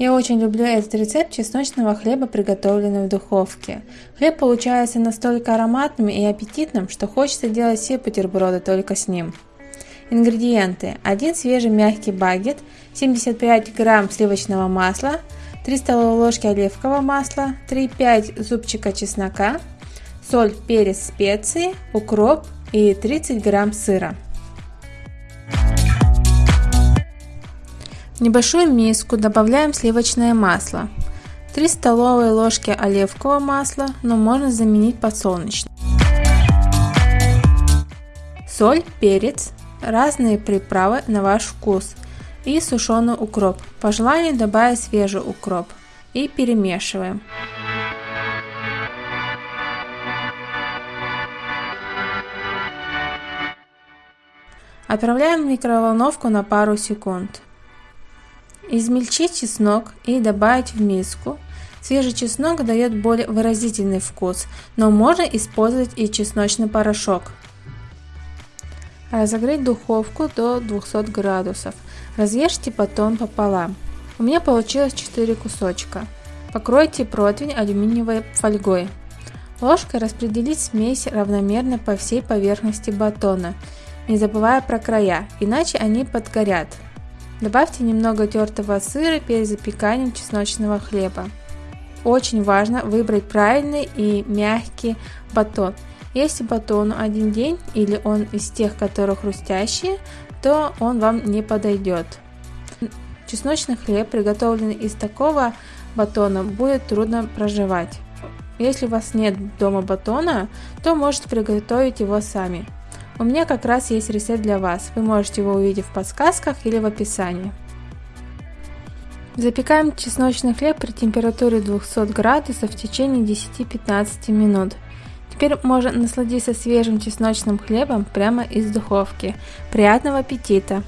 Я очень люблю этот рецепт чесночного хлеба, приготовленного в духовке. Хлеб получается настолько ароматным и аппетитным, что хочется делать все бутерброды только с ним. Ингредиенты. 1 свежий мягкий багет, 75 грамм сливочного масла, 3 столовые ложки оливкового масла, 3-5 зубчика чеснока, соль, перец, специи, укроп и 30 грамм сыра. Небольшую миску добавляем сливочное масло. 3 столовые ложки оливкового масла, но можно заменить подсолнечным. Соль, перец, разные приправы на ваш вкус и сушеный укроп. По желанию добавить свежий укроп и перемешиваем. Отправляем в микроволновку на пару секунд. Измельчить чеснок и добавить в миску. Свежий чеснок дает более выразительный вкус, но можно использовать и чесночный порошок. Разогреть духовку до 200 градусов. Разрежьте батон пополам. У меня получилось 4 кусочка. Покройте противень алюминиевой фольгой. Ложкой распределить смесь равномерно по всей поверхности батона, не забывая про края, иначе они подгорят. Добавьте немного тертого сыра перед запеканием чесночного хлеба. Очень важно выбрать правильный и мягкий батон. Если батону один день или он из тех, которые хрустящие, то он вам не подойдет. Чесночный хлеб, приготовленный из такого батона, будет трудно проживать. Если у вас нет дома батона, то можете приготовить его сами. У меня как раз есть рецепт для вас, вы можете его увидеть в подсказках или в описании. Запекаем чесночный хлеб при температуре 200 градусов в течение 10-15 минут. Теперь можно насладиться свежим чесночным хлебом прямо из духовки. Приятного аппетита!